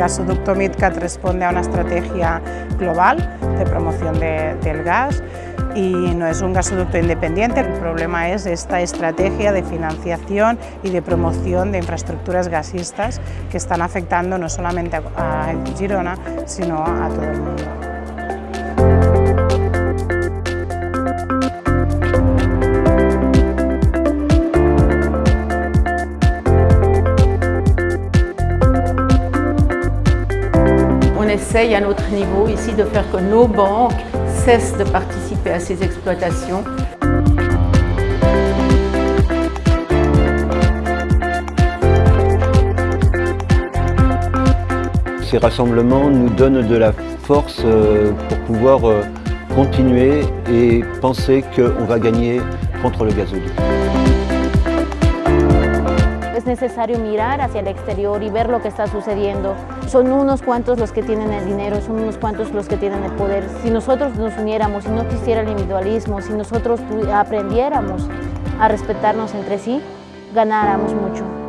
gasoducto MidCat responde a una estrategia global de promoción del gas y no es un gasoducto independiente, el problema es esta estrategia de financiación y de promoción de infraestructuras gasistas que están afectando no solamente a Girona, sino a todo el mundo. Essaye à notre niveau ici de faire que nos banques cessent de participer à ces exploitations. Ces rassemblements nous donnent de la force euh, pour pouvoir euh, continuer et penser qu'on va gagner contre le gazoduc. Es necesario mirar hacia el exterior y ver lo que está sucediendo. Son unos cuantos los que tienen el dinero, son unos cuantos los que tienen el poder. Si nosotros nos uniéramos, si no quisiera el individualismo, si nosotros aprendiéramos a respetarnos entre sí, ganáramos mucho.